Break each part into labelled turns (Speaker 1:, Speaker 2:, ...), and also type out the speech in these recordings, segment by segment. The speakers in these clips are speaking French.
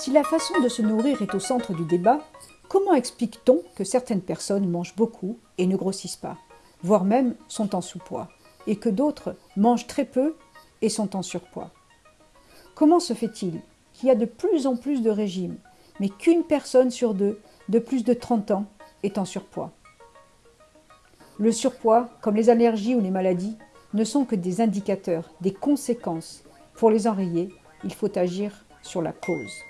Speaker 1: Si la façon de se nourrir est au centre du débat, comment explique-t-on que certaines personnes mangent beaucoup et ne grossissent pas, voire même sont en sous-poids, et que d'autres mangent très peu et sont en surpoids? Comment se fait-il qu'il y a de plus en plus de régimes, mais qu'une personne sur deux de plus de 30 ans est en surpoids? Le surpoids, comme les allergies ou les maladies, ne sont que des indicateurs, des conséquences. Pour les enrayer, il faut agir sur la cause.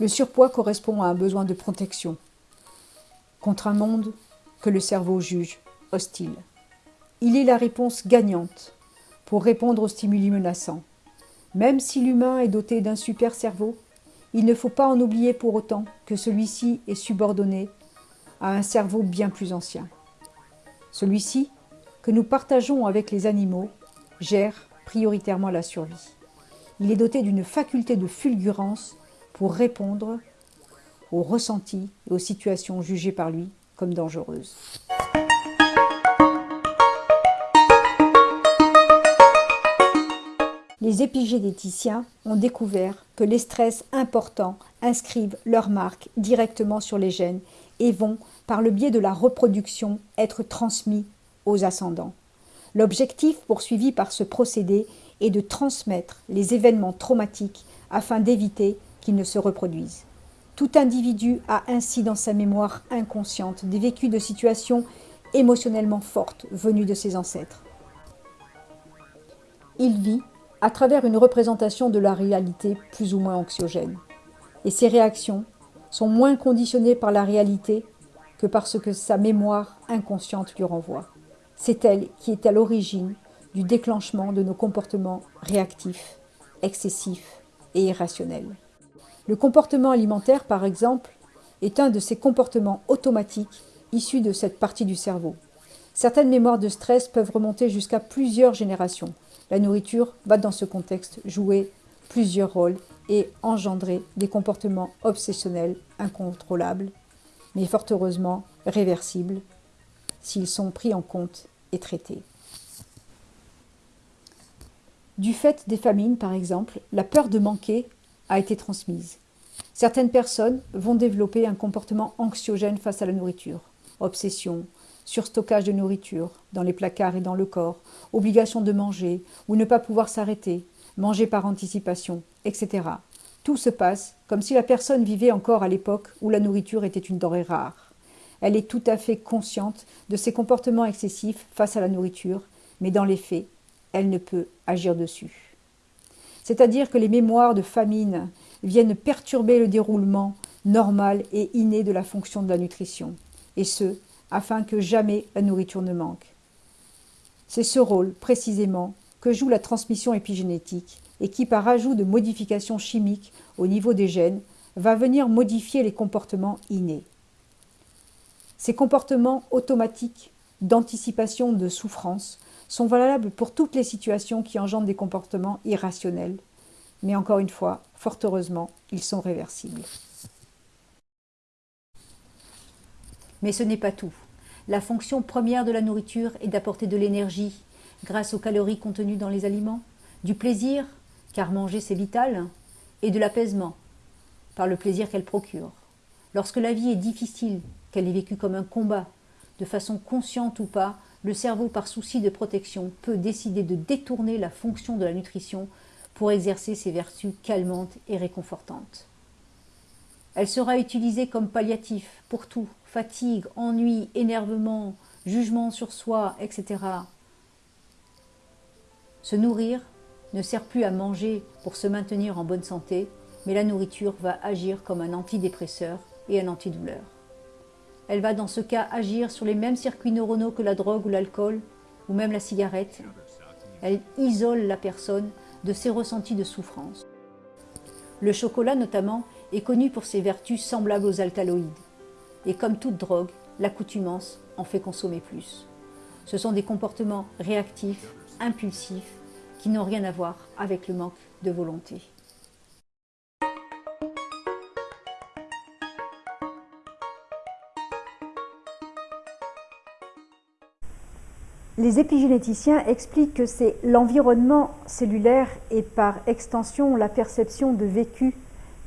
Speaker 1: Le surpoids correspond à un besoin de protection contre un monde que le cerveau juge hostile. Il est la réponse gagnante pour répondre aux stimuli menaçants. Même si l'humain est doté d'un super cerveau, il ne faut pas en oublier pour autant que celui-ci est subordonné à un cerveau bien plus ancien. Celui-ci, que nous partageons avec les animaux, gère prioritairement la survie. Il est doté d'une faculté de fulgurance pour répondre aux ressentis et aux situations jugées par lui comme dangereuses. Les épigénéticiens ont découvert que les stress importants inscrivent leur marque directement sur les gènes et vont, par le biais de la reproduction, être transmis aux ascendants. L'objectif poursuivi par ce procédé est de transmettre les événements traumatiques afin d'éviter qu'ils ne se reproduisent. Tout individu a ainsi dans sa mémoire inconsciente des vécus de situations émotionnellement fortes venues de ses ancêtres. Il vit à travers une représentation de la réalité plus ou moins anxiogène. Et ses réactions sont moins conditionnées par la réalité que par ce que sa mémoire inconsciente lui renvoie. C'est elle qui est à l'origine du déclenchement de nos comportements réactifs, excessifs et irrationnels. Le comportement alimentaire, par exemple, est un de ces comportements automatiques issus de cette partie du cerveau. Certaines mémoires de stress peuvent remonter jusqu'à plusieurs générations. La nourriture va dans ce contexte jouer plusieurs rôles et engendrer des comportements obsessionnels incontrôlables, mais fort heureusement réversibles s'ils sont pris en compte et traités. Du fait des famines, par exemple, la peur de manquer a été transmise. Certaines personnes vont développer un comportement anxiogène face à la nourriture. Obsession, surstockage de nourriture dans les placards et dans le corps, obligation de manger ou ne pas pouvoir s'arrêter, manger par anticipation, etc. Tout se passe comme si la personne vivait encore à l'époque où la nourriture était une denrée rare. Elle est tout à fait consciente de ses comportements excessifs face à la nourriture, mais dans les faits, elle ne peut agir dessus c'est-à-dire que les mémoires de famine viennent perturber le déroulement normal et inné de la fonction de la nutrition, et ce, afin que jamais la nourriture ne manque. C'est ce rôle, précisément, que joue la transmission épigénétique et qui, par ajout de modifications chimiques au niveau des gènes, va venir modifier les comportements innés. Ces comportements automatiques d'anticipation de souffrance sont valables pour toutes les situations qui engendrent des comportements irrationnels. Mais encore une fois, fort heureusement, ils sont réversibles. Mais ce n'est pas tout. La fonction première de la nourriture est d'apporter de l'énergie grâce aux calories contenues dans les aliments, du plaisir, car manger c'est vital, et de l'apaisement, par le plaisir qu'elle procure. Lorsque la vie est difficile, qu'elle est vécue comme un combat, de façon consciente ou pas, le cerveau, par souci de protection, peut décider de détourner la fonction de la nutrition pour exercer ses vertus calmantes et réconfortantes. Elle sera utilisée comme palliatif pour tout, fatigue, ennui, énervement, jugement sur soi, etc. Se nourrir ne sert plus à manger pour se maintenir en bonne santé, mais la nourriture va agir comme un antidépresseur et un antidouleur. Elle va dans ce cas agir sur les mêmes circuits neuronaux que la drogue ou l'alcool, ou même la cigarette. Elle isole la personne de ses ressentis de souffrance. Le chocolat notamment est connu pour ses vertus semblables aux alcaloïdes. Et comme toute drogue, l'accoutumance en fait consommer plus. Ce sont des comportements réactifs, impulsifs, qui n'ont rien à voir avec le manque de volonté. Les épigénéticiens expliquent que c'est l'environnement cellulaire et par extension la perception de vécu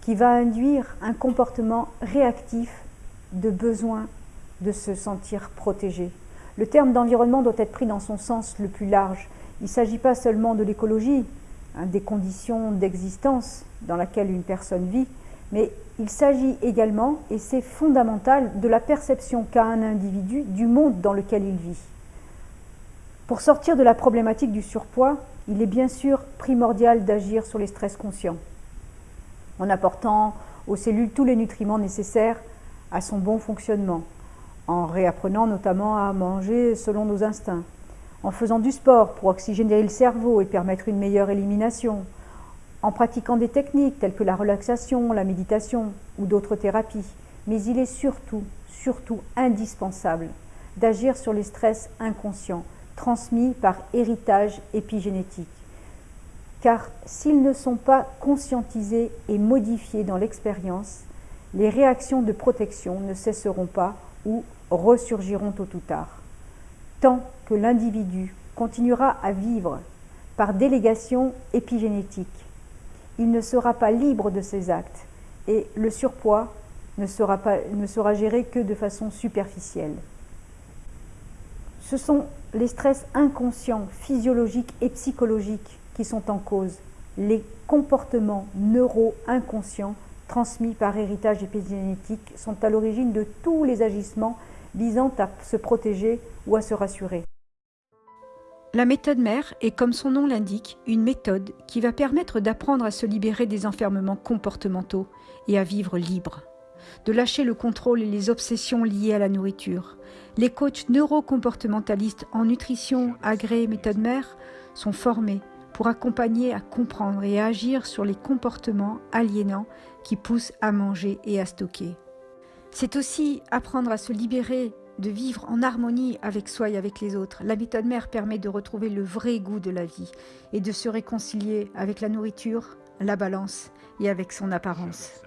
Speaker 1: qui va induire un comportement réactif de besoin de se sentir protégé. Le terme d'environnement doit être pris dans son sens le plus large. Il ne s'agit pas seulement de l'écologie, hein, des conditions d'existence dans lesquelles une personne vit, mais il s'agit également, et c'est fondamental, de la perception qu'a un individu du monde dans lequel il vit. Pour sortir de la problématique du surpoids, il est bien sûr primordial d'agir sur les stress conscients, en apportant aux cellules tous les nutriments nécessaires à son bon fonctionnement, en réapprenant notamment à manger selon nos instincts, en faisant du sport pour oxygéner le cerveau et permettre une meilleure élimination, en pratiquant des techniques telles que la relaxation, la méditation ou d'autres thérapies. Mais il est surtout, surtout indispensable d'agir sur les stress inconscients transmis par héritage épigénétique. Car s'ils ne sont pas conscientisés et modifiés dans l'expérience, les réactions de protection ne cesseront pas ou ressurgiront tôt ou tard. Tant que l'individu continuera à vivre par délégation épigénétique, il ne sera pas libre de ses actes et le surpoids ne sera, ne sera géré que de façon superficielle. Ce sont les stress inconscients, physiologiques et psychologiques qui sont en cause, les comportements neuro-inconscients transmis par héritage épigénétique sont à l'origine de tous les agissements visant à se protéger ou à se rassurer.
Speaker 2: La méthode mère est, comme son nom l'indique, une méthode qui va permettre d'apprendre à se libérer des enfermements comportementaux et à vivre libre, de lâcher le contrôle et les obsessions liées à la nourriture. Les coachs neurocomportementalistes en nutrition agréés méthode mère sont formés pour accompagner à comprendre et à agir sur les comportements aliénants qui poussent à manger et à stocker. C'est aussi apprendre à se libérer de vivre en harmonie avec soi et avec les autres. La méthode mère permet de retrouver le vrai goût de la vie et de se réconcilier avec la nourriture, la balance et avec son apparence.